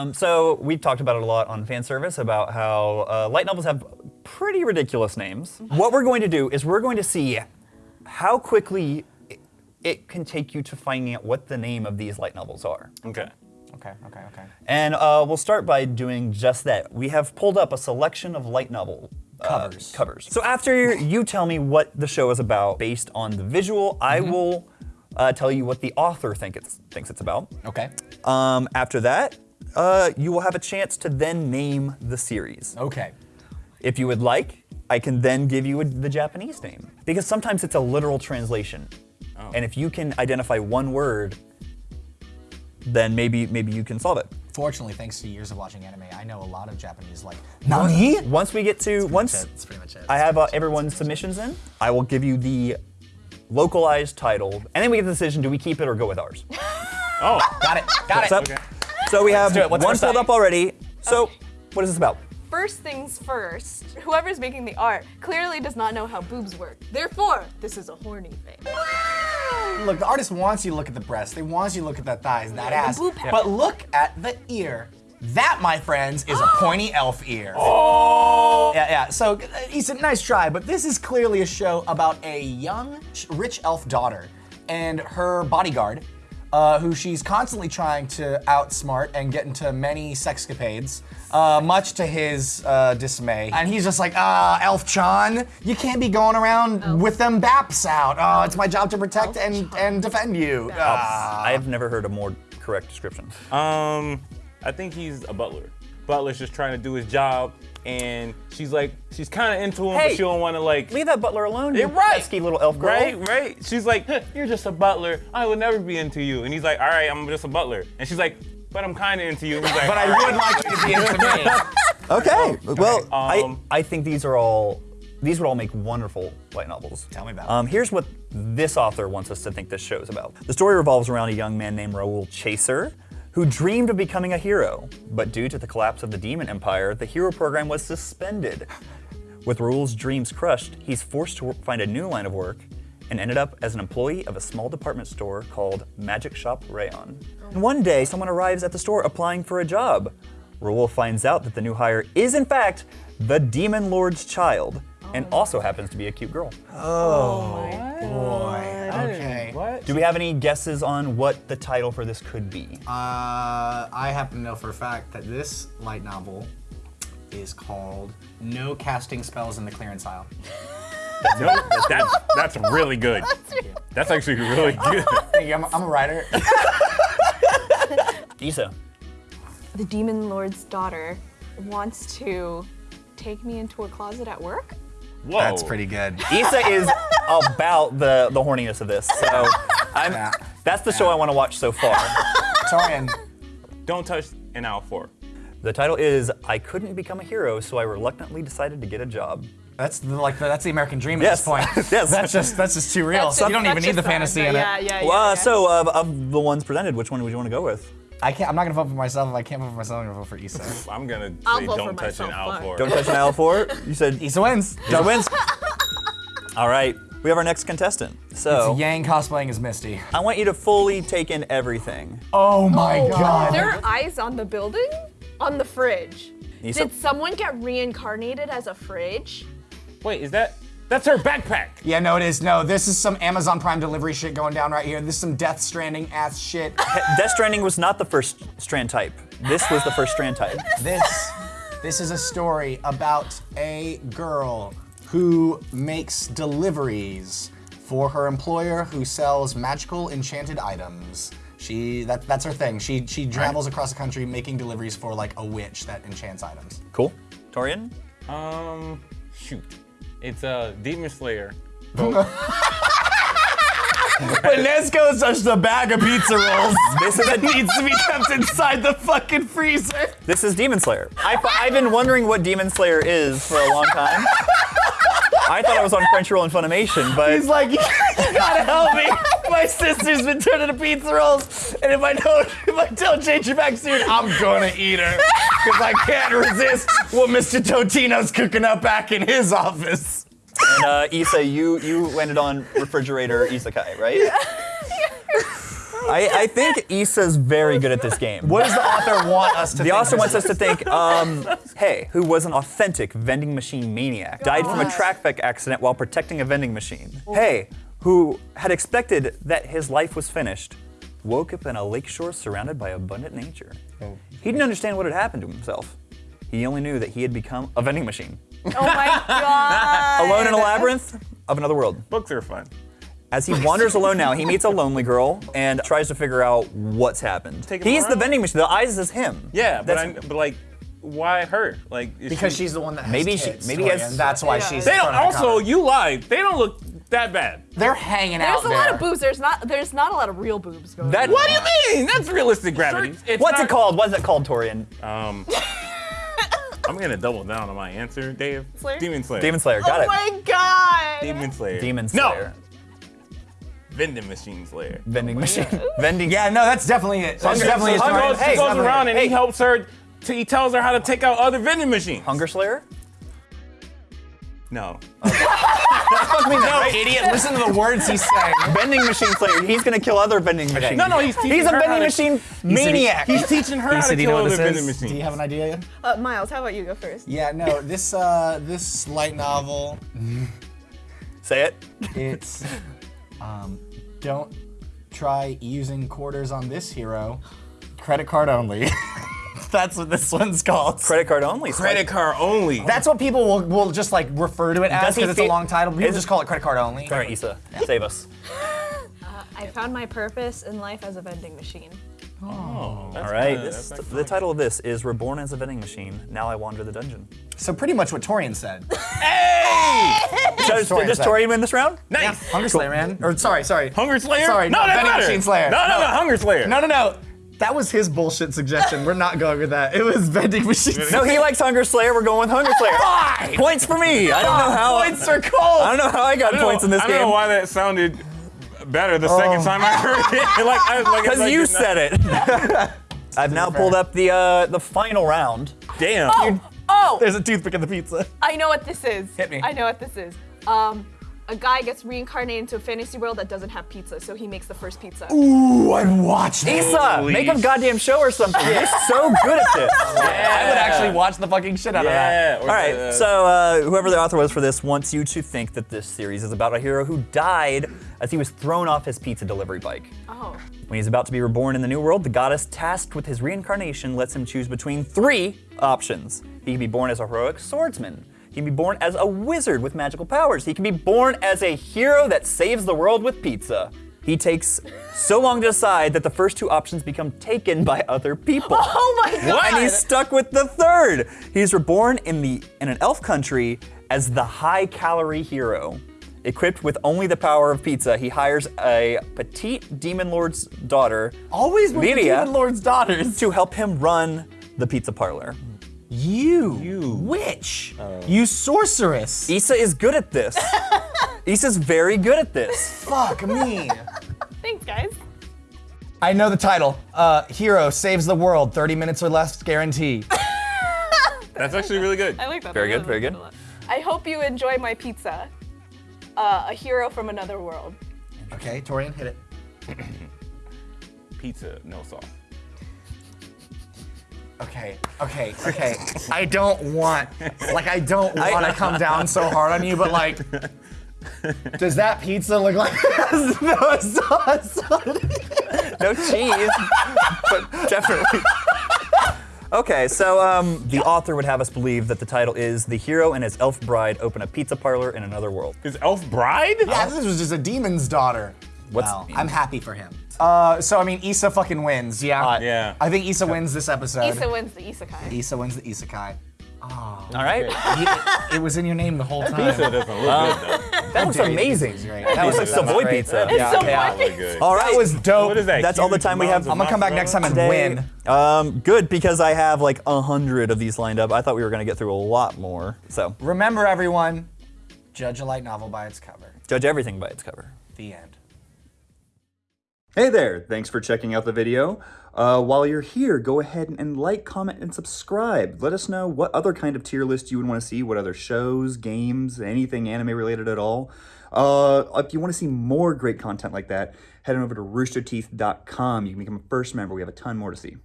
Um, so we've talked about it a lot on fan service about how uh, light novels have pretty ridiculous names. What we're going to do is we're going to see how quickly it, it can take you to finding out what the name of these light novels are. Okay. Okay, okay, okay. And uh, we'll start by doing just that. We have pulled up a selection of light novel uh, Covers. covers. So after you tell me what the show is about based on the visual, I will uh, tell you what the author think it's, thinks it's about. Okay. Um, after that, uh, you will have a chance to then name the series. Okay. If you would like, I can then give you a, the Japanese name. Because sometimes it's a literal translation. Oh. And if you can identify one word, then maybe maybe you can solve it. Fortunately, thanks to years of watching anime, I know a lot of Japanese like Nani? Once we get to once That's pretty much it. I have uh, everyone's submissions in, I will give you the localized title, and then we get the decision: do we keep it or go with ours? Oh, Got it. Got it. What's up? So we have do it. What's one first pulled up? up already. So what is this about? First things first, whoever's making the art clearly does not know how boobs work. Therefore, this is a horny thing. Look, the artist wants you to look at the breasts. They want you to look at that thighs, and that the ass. boob. But look at the ear. That, my friends, is a pointy elf ear. Oh! Yeah, yeah. So, uh, Yssa, nice try, but this is clearly a show about a young, rich elf daughter and her bodyguard, uh, who she's constantly trying to outsmart and get into many sexcapades, uh, much to his uh, dismay. And he's just like, ah, Elf Chan, you can't be going around with them baps out. Oh, it's my job to protect and, and defend you. I have never heard a more correct description. Um, I think he's a butler. Butler's just trying to do his job, and she's like, she's kind of into him, Hey, but she don't want to like. Leave that butler alone, you Yeah, right. pesky little elf girl. Right, right. She's like, you're just a butler. I would never be into you. And he's like, all right, I'm just a butler. And she's like, but I'm kind of into you. He's like, But I would like you to be into me. Okay. Well, I, Um, I think these are all these would all make wonderful light novels. Tell me about it. Um, here's what this author wants us to think this show's about. The story revolves around a young man named Raoul Chaser, who dreamed of becoming a hero, but due to the collapse of the Demon Empire, the hero program was suspended. With Raoul's dreams crushed, he's forced to find a new line of work and ended up as an employee of a small department store called Magic Shop Rayon. And one day, someone arrives at the store applying for a job. Raoul finds out that the new hire is, in fact, the Demon Lord's child, and also happens to be a cute girl. Oh boy. Okay. What? Do we have any guesses on what the title for this could be? Uh, I happen to know for a fact that this light novel is called No Casting Spells in the Clearance Aisle. No, that's, that's really good. That's actually really good. Thank you, I'm, I'm a writer. Yssa. The demon lord's daughter wants to take me into a closet at work. Whoa. That's pretty good. Yssa is about the, the horniness of this, so I'm, Yeah. that's the show I want to watch so far. Torrian, Don't touch an owl four. The title is I Couldn't Become a Hero, so I reluctantly decided to get a job. that's the, like the, that's the American dream Yes. at this point. Yes. That's just that's just too real. That's So you don't even need the fantasy but in yeah, it. Yeah, yeah, Well, uh, so of, of the ones presented, which one would you want to go with? I can't. I'm not gonna vote for myself. If I can't vote for myself, I'm gonna vote for Yssa. I'm gonna I'll say don't touch an myself, owl fine. four. Don't touch an owl four. You said Yssa wins. Yssa wins. All right, we have our next contestant. So Yang cosplaying as Misty. I want you to fully take in everything. Oh my oh, god. There are eyes on the building? On the fridge. Yssa, Did someone get reincarnated as a fridge? Wait, is that? That's her backpack. Yeah, no, it is. No, this is some Amazon Prime delivery shit going down right here. This is some Death Stranding ass shit. Death Stranding was not the first strand type. This was the first strand type. this, this is a story about a girl who makes deliveries for her employer who sells magical enchanted items. She that, that's her thing. She she travels across the country making deliveries for like a witch that enchants items. Cool. Torrian? Um, shoot. It's a demon slayer. But Nezuko is just a bag of pizza rolls. This is a needs to be kept inside the fucking freezer. This is Demon Slayer. I, I've been wondering what Demon Slayer is for a long time. I thought I was on Crunchyroll and Funimation, but He's like, you gotta help me. My sister's been turning to pizza rolls, and if I don't, if I don't change her back soon, I'm gonna eat her because I can't resist what Mr. Totino's cooking up back in his office. and, uh, Yssa, you you landed on refrigerator isekai, right? I, I think Yssa's very good at this game. What does the author want us to The think? author wants us to think, um, hey, who was an authentic vending machine maniac, died from a God. traffic accident while protecting a vending machine. Hey, who had expected that his life was finished, woke up in a lakeshore surrounded by abundant nature. Oh. He didn't understand what had happened to himself. He only knew that he had become a vending machine, Oh my god. alone in a labyrinth of another world. Books are fun. As he wanders alone now, he meets a lonely girl and tries to figure out what's happened. Take him He's the vending machine. The eyes is him. Yeah, but That's- I, but like, why her? Like, is because she, she's the one that has Maybe she- maybe he has- and that's why Yeah. she's. They don't. front of the Also, you lied. They don't look that bad. they're hanging out There's a there. lot of boobs. There's not. There's not a lot of real boobs going. That- on. What do you mean? That's realistic gravity. It's What's not- it called? What's it called, Torrian? Um, I'm gonna double down on my answer, Dave. Slayer? Demon Slayer. Demon Slayer. Got oh it. my god. Demon Slayer. Demon Slayer. No. Slayer. Vending machine Slayer. Vending machine. Vending. Yeah, no, that's definitely it. That's He definitely goes, a he goes, Hey, goes definitely- around and he helps her. To, he tells her how to take out other vending machines. Hunger Slayer. No. No, idiot! Listen to the words he's saying. vending machine Slayer. He's gonna kill other vending machines. No, no, he's teaching He's a her how vending to- machine maniac. He's teaching her how to do kill other this vending machines. Do you have an idea yet? Uh, Miles, how about you go first? Yeah, no. This uh, this light novel, Say it. it's um, don't try using quarters on this hero. Credit card only. That's what this one's called. Credit card only. Credit card only. That's what people will, will just like refer to it as Does he because it's a long title. People just call it credit card only. All right, Yssa, save us. Uh, I found my purpose in life as a vending machine. oh, oh that's All right. kinda- This, the title of this is "Reborn as a Vending Machine." Now I wander the dungeon. So pretty much what Torrian said. Does, Torrian does. Torrian win this round? Nice. Hunger Slayer, man. Or sorry, sorry. Hunger Slayer? Sorry, no, no, that's Vending better. Machine Slayer. No, no, no, No. Hunger Slayer. No, no, no. That was his bullshit suggestion. We're not going with that. It was vending machines. No, he likes Hunger Slayer. We're going with Hunger Slayer. Fine. Points for me. I don't know how. Points are I don't know how I got I points in this I don't game. know why that sounded better the second time I heard it. like, I, like, Because like you it's said it. I've now pulled up the uh, the final round. Damn. Oh, oh! There's a toothpick in the pizza. I know what this is. Hit me. I know what this is. Um, a guy gets reincarnated into a fantasy world that doesn't have pizza, so he makes the first pizza. Ooh, I'd watch that. Yssa, make a goddamn show or something. You're so good at this. I would actually watch the fucking shit out of that. Yeah. All right, so uh, whoever the author was for this wants you to think that this series is about a hero who died as he was thrown off his pizza delivery bike. Oh. When he's about to be reborn in the new world, the goddess tasked with his reincarnation lets him choose between three options. He can be born as a heroic swordsman. He can be born as a wizard with magical powers. He can be born as a hero that saves the world with pizza. He takes so long to decide that the first two options become taken by other people. Oh my god! And he's stuck with the third. He's reborn in the in an elf country as the high calorie hero. Equipped with only the power of pizza, he hires a petite demon lord's daughter, Always with the Lydia, Demon Lord's daughters. to help him run the pizza parlor. You. You. Witch. you sorceress. Yssa is good at this. Yssa's very good at this. Fuck me. Thanks, guys. I know the title. Uh, Hero saves the world. 30 minutes or less guarantee. That's actually really good. I like that. Very I good, very good. that a lot. I hope you enjoy my pizza. Uh, a hero from another world. Okay, Torrian, hit it. Pizza, no sauce. Okay, okay, okay. I don't want, like, I don't want to come down so hard on you, but like, does that pizza look like no sauce on it? No cheese, but definitely. Okay, so um, the author would have us believe that the title is The Hero and His Elf Bride Open a Pizza Parlor in Another World. His Elf Bride? Yeah, this was just a demon's daughter. What's- Well, I'm happy for him. Uh, so I mean, Yssa fucking wins. Yeah. Uh, Yeah. I think Yssa wins this episode. Yssa wins the isekai. Yssa wins the isekai. All right, You- it was in your name the whole time. Pizza doesn't look good though. that was amazing. Great. That was like Savoy great. pizza. Yeah, so yeah. funny. Really good. All right, That was dope. What is that? That's all the time we have. I'm gonna come back next time and today. win. Um, good because I have like a hundred of these lined up. I thought we were gonna get through a lot more. So Remember, everyone, judge a light novel by its cover. judge everything by its cover. The end. Hey there, thanks for checking out the video. Uh, while you're here, go ahead and like, comment, and subscribe. Let us know what other kind of tier list you would want to see, what other shows, games, anything anime related at all. Uh, if you want to see more great content like that, head on over to roosterteeth.com. You can become a first member. We have a ton more to see.